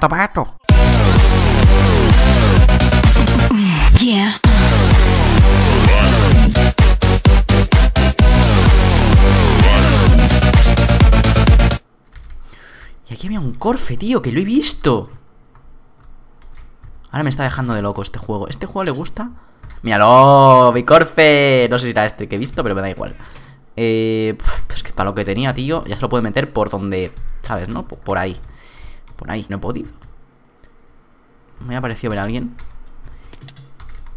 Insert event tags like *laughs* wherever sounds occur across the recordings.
Pato. Yeah. Y aquí había un Corfe, tío, que lo he visto. Ahora me está dejando de loco este juego. ¿Este juego le gusta? ¡Míralo! ¡Mi Corfe! No sé si era este que he visto, pero me da igual. Eh, pues que para lo que tenía, tío, ya se lo puede meter por donde... ¿Sabes, no? Por, ahí. Por ahí, no he podido. Me ha parecido ver a alguien.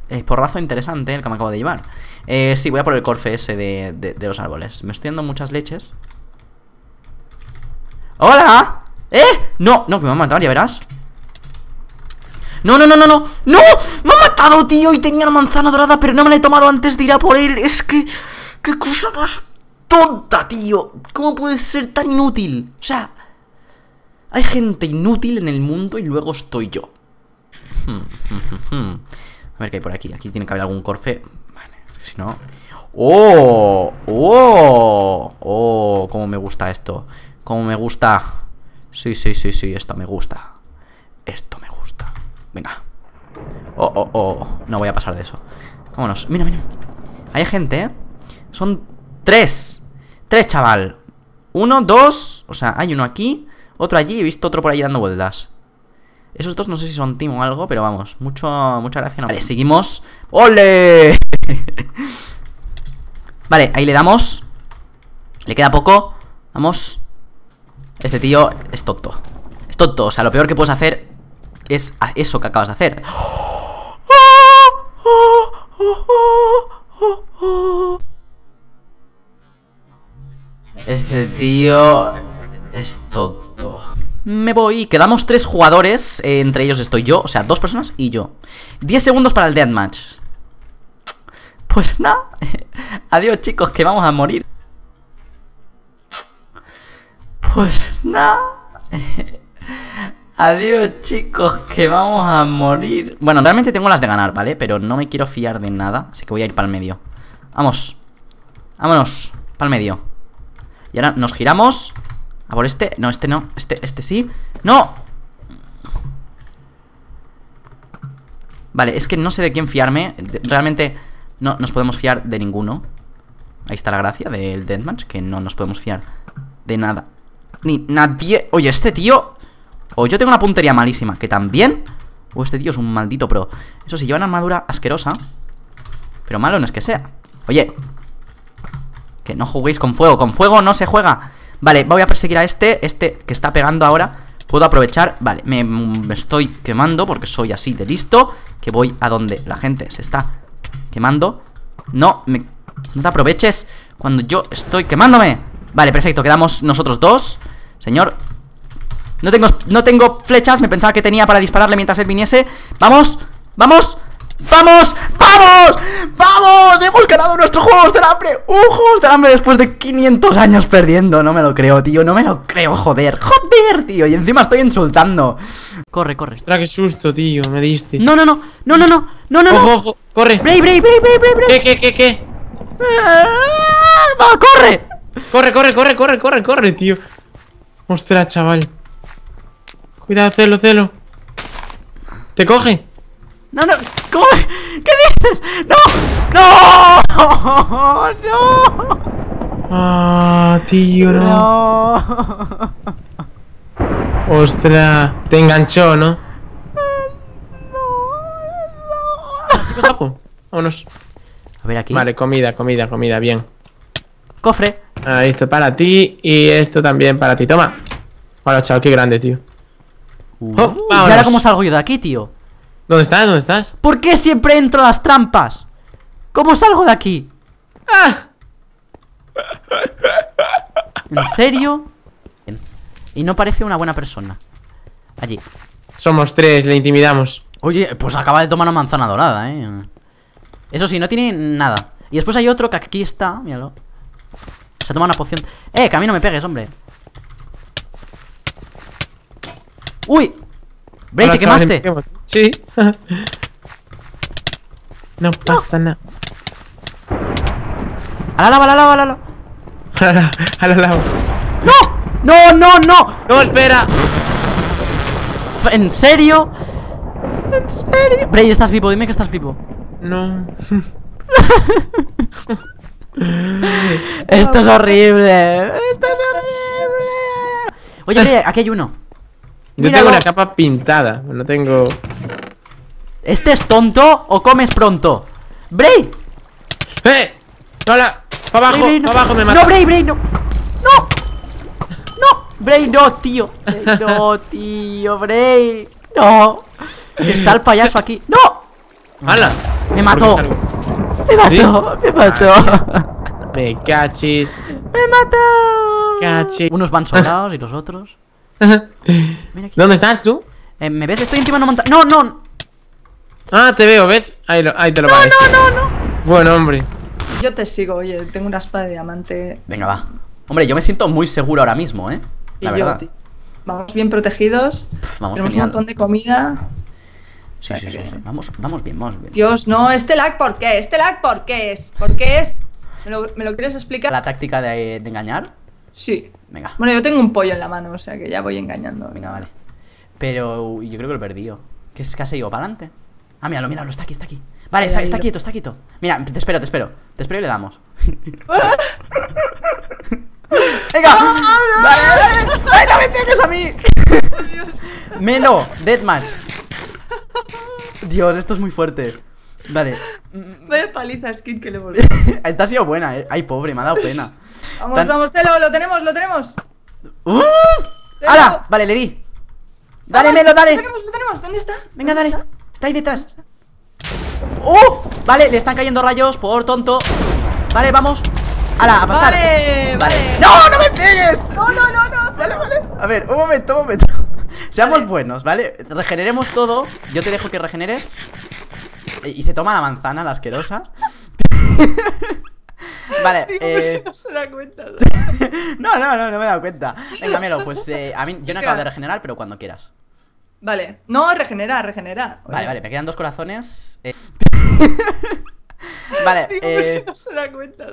Eh, porrazo interesante el que me acabo de llevar. Eh, sí, voy a por el Corfe ese de, de los árboles. Me estoy dando muchas leches. ¡Hola! ¿Eh? No, no, que me ha matado, ya verás No, no, no, no, no ¡No! ¡Me ha matado, tío! Y tenía una manzana dorada, pero no me la he tomado antes de ir a por él Es que... ¡Qué cosa más tonta, tío! ¿Cómo puede ser tan inútil? O sea... Hay gente inútil en el mundo y luego estoy yo. *laughs* A ver qué hay por aquí. Aquí tiene que haber algún corfe. Vale, si no... ¡Oh! ¡Oh! ¡Oh! Cómo me gusta esto Cómo me gusta Sí, sí, sí, sí, esto me gusta. Esto me gusta. Venga. Oh, oh, oh. No voy a pasar de eso. Vámonos. Mira, mira. Hay gente, ¿eh? Son tres. Tres, chaval. Uno, dos. O sea, hay uno aquí Otro allí He visto otro por ahí dando vueltas. Esos dos no sé si son team o algo Pero vamos Mucho, mucha gracia no Vale, seguimos. ¡Ole! *laughs* vale, ahí le damos. Le queda poco. Vamos. Este tío es tonto. Es tonto, o sea, lo peor que puedes hacer Es eso que acabas de hacer. Este tío Me voy, quedamos tres jugadores Entre ellos estoy yo, o sea, dos personas y yo. Diez segundos para el deathmatch. Pues *laughs* nada. Adiós chicos, que vamos a morir. Pues nada. *laughs* Adiós chicos, que vamos a morir. Bueno, realmente tengo las de ganar, ¿vale? Pero no me quiero fiar de nada Así que voy a ir para el medio. Vamos. Vámonos, para el medio. Y ahora nos giramos Por este, no, este no, este, este sí ¡No! Vale, es que no sé de quién fiarme Realmente no nos podemos fiar de ninguno Ahí está la gracia del Deathmatch Que no nos podemos fiar de nada ni nadie... Oye, este tío... O yo tengo una puntería malísima, que también... O este tío es un maldito pro. Eso sí, lleva una armadura asquerosa. Pero malo no es que sea. Oye. Que no juguéis con fuego. Con fuego no se juega. Vale, voy a perseguir a este. Este que está pegando ahora. Puedo aprovechar. Vale, me, me estoy quemando porque soy así de listo. Que voy a donde la gente se está quemando. No, me, no te aproveches cuando yo estoy quemándome. Vale, perfecto, quedamos nosotros dos Señor No tengo, no tengo flechas, me pensaba que tenía para dispararle mientras él viniese ¡Vamos! ¡Vamos! ¡Vamos! ¡Vamos! ¡Vamos! ¡Hemos ganado nuestro Juegos del Hambre! ¡Uh, Juegos del Hambre después de 500 años perdiendo! No me lo creo, tío, no me lo creo, joder ¡Joder, tío! Y encima estoy insultando Corre, corre Ostras, qué susto, tío, me diste No, no, no, no, no, no, no, no Ojo, ojo, corre Brave, brave, brave, brave, brave ¿Qué, qué, qué, qué? ¡Va, corre! Corre, corre, corre, corre, corre, corre, tío Ostras, chaval Cuidado, celo, celo ¿Te coge? No, no, ¿cómo? ¿Qué dices? ¡No! ¡No! ¡No! Ah, tío, no. no. Ostras, te enganchó, ¿no? Chicos, vámonos. A ver aquí. Vale, comida, comida, comida, bien. Cofre. Ah, esto para ti y esto también para ti. Toma. Hola, chao, qué grande, tío. Uh, oh, ¿Y ahora cómo salgo yo de aquí, tío? ¿Dónde estás? ¿Dónde estás? ¿Por qué siempre entro a las trampas? ¿Cómo salgo de aquí? ¡Ah! ¿En serio? Y no parece una buena persona Allí Somos tres, le intimidamos Oye, pues acaba de tomar una manzana dorada, eh Eso sí, no tiene nada Y después hay otro que aquí está, míralo Se ha tomado una poción Eh, que a mí no me pegues, hombre ¡Uy! Bray, ¿te quemaste? Sí *laughs* No pasa nada A la lava, a la lava, a la lava A la lava ¡No! ¡No, no, no! ¡No, espera! ¿en serio? ¿En serio? Bray, ¿estás vivo? Dime que estás vivo. No. *laughs* Esto es horrible. Esto es horrible. Oye, aquí hay uno. Yo Míralo. tengo una capa pintada. No tengo. ¿Este es tonto o comes pronto? ¡Bray! ¡Eh! ¡Hola! ¡Para abajo! Bray, Bray, no. ¡Para abajo me mata! No, Bray, Bray, no. ¡No! ¡No! Bray, no, tío. Bray, no, tío, Bray. No. Está el payaso aquí. ¡No! ¡Hala! Me ¿Por qué mató. Me mató, ¿Sí? me mató. Me cachis. Me mató. Cachi. Unos van sobrados y los otros. *laughs* Mira aquí. ¿Dónde estás tú? Eh, ¿Me ves? Estoy encima de una montaña. No, no. Ah, te veo, ¿ves? Ahí, lo, ahí te lo pagues. No, no, no. Bueno, hombre. Yo te sigo, oye, tengo una espada de diamante Venga, va. Hombre, yo me siento muy seguro ahora mismo, ¿eh? y La yo, verdad. tío. Vamos bien protegidos. Pff, vamos tenemos genial. un montón de comida. Sí, sí, sí, sí. Vamos, vamos bien, vamos bien. Dios, no, este lag, ¿por qué? ¿Este lag por qué es? ¿Por qué es? ¿Me lo, me lo quieres explicar? ¿La táctica de, de engañar? Sí. Venga, Bueno, yo tengo un pollo en la mano, o sea que ya voy engañando. venga, vale. Pero yo creo que lo he perdido. ¿Qué es que ha seguido para adelante? Ah, míralo, míralo, está aquí, está aquí. Vale, está, quieto, está quieto. Mira, te espero, te espero. Te espero y le damos. *laughs* ¡Venga! ¡Vale, vale! ¡Ay, no me tienes a mí! *laughs* Melo, deathmatch. Dios, esto es muy fuerte. Vale. Vaya paliza skin que le hemos *laughs* Esta ha sido buena, eh. Ay, pobre, me ha dado pena. Vamos, Tan- vamos, Telo, lo tenemos, lo tenemos. ¡Uh! ¡Hala! Vale, le di. Dale, Vamos, Melo, dale. Lo tenemos, lo tenemos. ¿Dónde está? Venga, ¿Dónde dale. está? Está ahí detrás. ¡Oh! Vale, le están cayendo rayos por tonto. Vale, vamos. ¡Hala, a pasar! Vale, vale. ¡No, no me pegues! No, no, no, no. Vale, vale. A ver, un momento, un momento. *laughs* Seamos Vale. buenos, ¿vale? Regeneremos todo. Yo te dejo que regeneres. E- Y se toma la manzana, la asquerosa. *laughs* vale, *laughs* Digo, eh... si *laughs* no se da cuenta. *laughs* No, no, no, no me he dado cuenta. Venga, Melo, pues eh, a mí yo no acabo de regenerar, pero cuando quieras. Vale. No, regenera, regenera. Vale, Oye, vale, me quedan dos corazones. eh. vale, Digo, por si eh. no se da cuenta.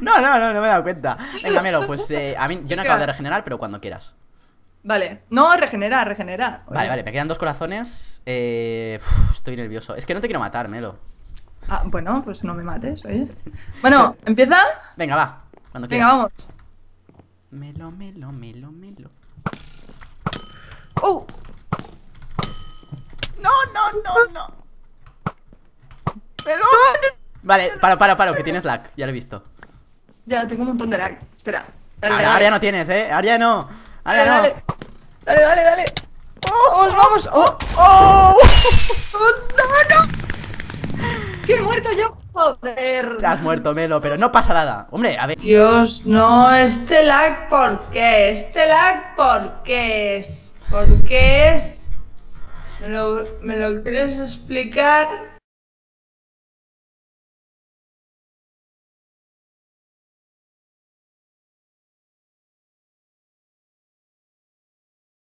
No, no, no, no me he dado cuenta. Venga, Melo, pues eh, a mí yo no acabo de regenerar, pero cuando quieras. Vale. No, regenera, regenera. Oye. Vale, vale, me quedan dos corazones. Eh, uf, estoy nervioso. Es que no te quiero matar, Melo. Ah, bueno, pues no me mates, oye. Bueno, ¿empieza? Venga, va. Cuando quieras. Venga, vamos. Melo, Melo, Melo, Melo. ¡Uh! No, no, no, no. Melo. Vale, paro, paro, paro, que tienes lag. Ya lo he visto. Ya, tengo un montón de lag. Espera. Dale, Ahora, dale. ahora ya no tienes, eh. Ahora ya no. Ahora Dale, no. dale. Dale, dale, dale. ¡Vamos, vamos! ¡Oh! ¡Oh! ¡Oh, *laughs* ¡No, no! ¡Que he muerto yo! ¡Joder! Has muerto, Melo, pero no pasa nada. Hombre, a ver. Dios, no, este lag, ¿por qué? Este lag, ¿por qué es? ¿Por qué es? ¿Me lo, me lo quieres explicar?